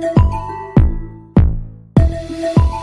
Thank you.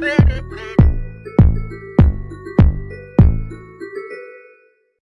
baby, baby.